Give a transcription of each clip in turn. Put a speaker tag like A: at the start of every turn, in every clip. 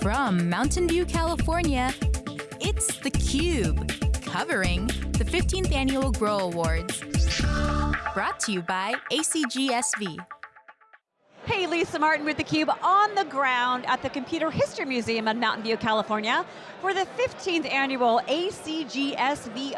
A: From Mountain View, California, it's theCUBE, covering the 15th Annual Grow Awards. Brought to you by ACGSV.
B: Hey, Lisa Martin with theCUBE on the ground at the Computer History Museum in Mountain View, California for the 15th annual ACGSV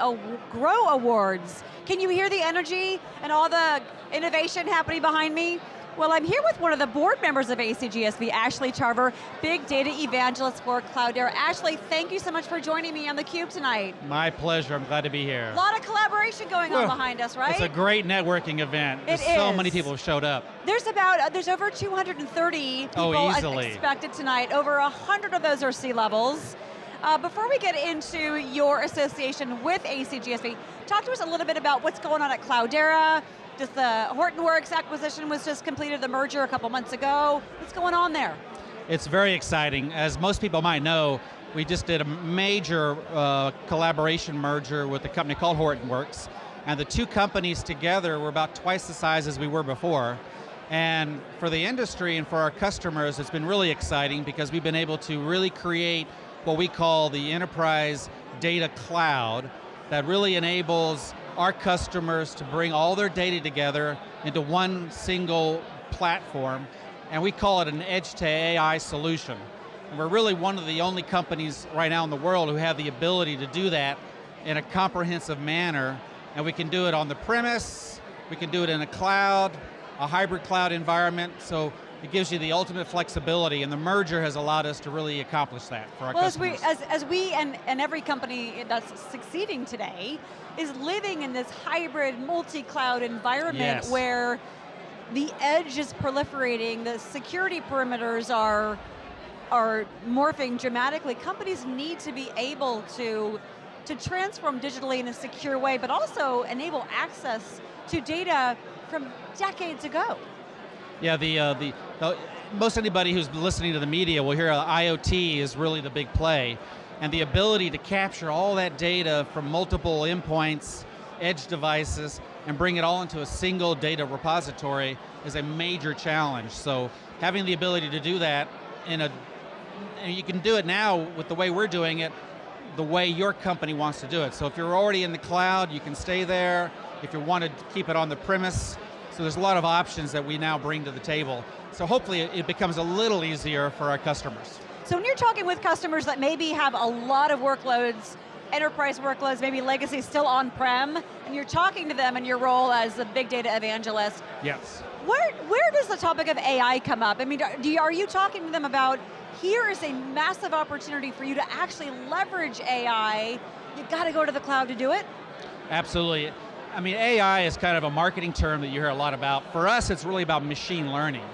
B: Grow Awards. Can you hear the energy and all the innovation happening behind me? Well, I'm here with one of the board members of ACGSV, Ashley Charver, big data evangelist for Cloudera. Ashley, thank you so much for joining me on theCUBE tonight.
C: My pleasure, I'm glad to be here.
B: A lot of collaboration going on behind us, right?
C: It's a great networking event.
B: It
C: There's so many people have showed up.
B: There's about, uh, there's over 230 people
C: Oh,
B: expected tonight. Over 100 of those are C-levels. Uh, before we get into your association with ACGSV, talk to us a little bit about what's going on at Cloudera, just the Hortonworks acquisition was just completed, the merger a couple months ago. What's going on there?
C: It's very exciting. As most people might know, we just did a major uh, collaboration merger with a company called Hortonworks, and the two companies together were about twice the size as we were before. And for the industry and for our customers, it's been really exciting because we've been able to really create what we call the enterprise data cloud that really enables our customers to bring all their data together into one single platform, and we call it an edge to AI solution. And we're really one of the only companies right now in the world who have the ability to do that in a comprehensive manner, and we can do it on the premise, we can do it in a cloud, a hybrid cloud environment, so it gives you the ultimate flexibility, and the merger has allowed us to really accomplish that for our
B: well,
C: customers.
B: As we, as, as we and, and every company that's succeeding today is living in this hybrid multi-cloud environment
C: Yes.
B: where the edge is proliferating, the security perimeters are, are morphing dramatically. Companies need to be able to, to transform digitally in a secure way, but also enable access to data from decades ago.
C: Yeah, the, uh, the, the, most anybody who's listening to the media will hear uh, IoT is really the big play. And the ability to capture all that data from multiple endpoints, edge devices, and bring it all into a single data repository is a major challenge. So having the ability to do that in a, and you can do it now with the way we're doing it, the way your company wants to do it. So if you're already in the cloud, you can stay there. If you want to keep it on the premise, so there's a lot of options that we now bring to the table. So hopefully it becomes a little easier for our customers.
B: So when you're talking with customers that maybe have a lot of workloads, enterprise workloads, maybe legacy still on-prem, and you're talking to them in your role as a big data evangelist,
C: Yes.
B: where, where does the topic of AI come up? I mean, do you, are you talking to them about, here is a massive opportunity for you to actually leverage AI, you've got to go to the cloud to do it?
C: Absolutely. I mean, AI is kind of a marketing term that you hear a lot about. For us, it's really about machine learning.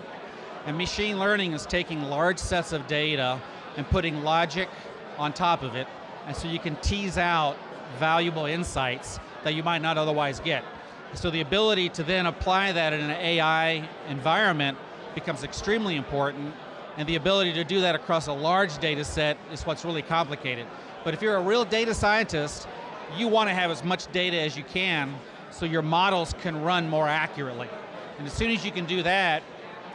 C: And machine learning is taking large sets of data and putting logic on top of it, and so you can tease out valuable insights that you might not otherwise get. So the ability to then apply that in an AI environment becomes extremely important, and the ability to do that across a large data set is what's really complicated. But if you're a real data scientist, you want to have as much data as you can so your models can run more accurately. And as soon as you can do that,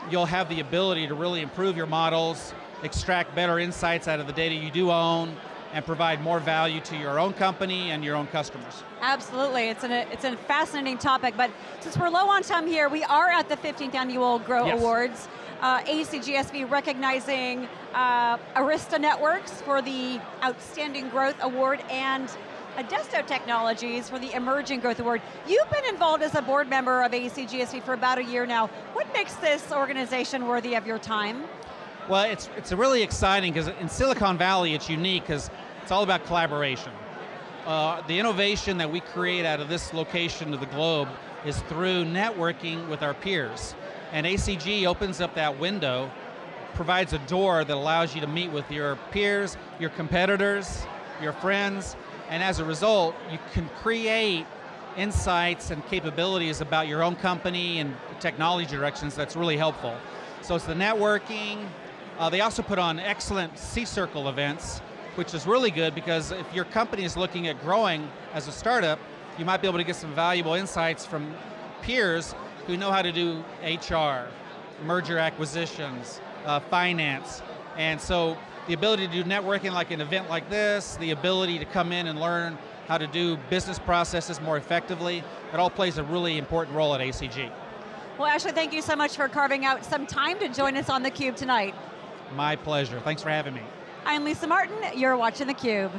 C: you'll have the ability to really improve your models, extract better insights out of the data you do own, and provide more value to your own company and your own customers.
B: Absolutely, it's, an, it's a fascinating topic, but since we're low on time here, we are at the 15th Annual Grow
C: Yes.
B: Awards. Uh, ACGSV recognizing uh, Arista Networks for the Outstanding Growth Award and Adesto Technologies for the Emerging Growth Award. You've been involved as a board member of ACGSV for about a year now. What makes this organization worthy of your time?
C: Well, it's, it's really exciting because in Silicon Valley it's unique because it's all about collaboration. Uh, the innovation that we create out of this location of the globe is through networking with our peers. And ACG opens up that window, provides a door that allows you to meet with your peers, your competitors, your friends, and as a result, you can create insights and capabilities about your own company and technology directions that's really helpful. So it's the networking, uh, they also put on excellent C-Circle events, which is really good because if your company is looking at growing as a startup, you might be able to get some valuable insights from peers who know how to do HR, merger acquisitions, uh, finance, And so the ability to do networking like an event like this, the ability to come in and learn how to do business processes more effectively, it all plays a really important role at ACG.
B: Well, Ashley, thank you so much for carving out some time to join us on theCUBE tonight.
C: My pleasure, thanks for having me.
B: I'm Lisa Martin, you're watching theCUBE.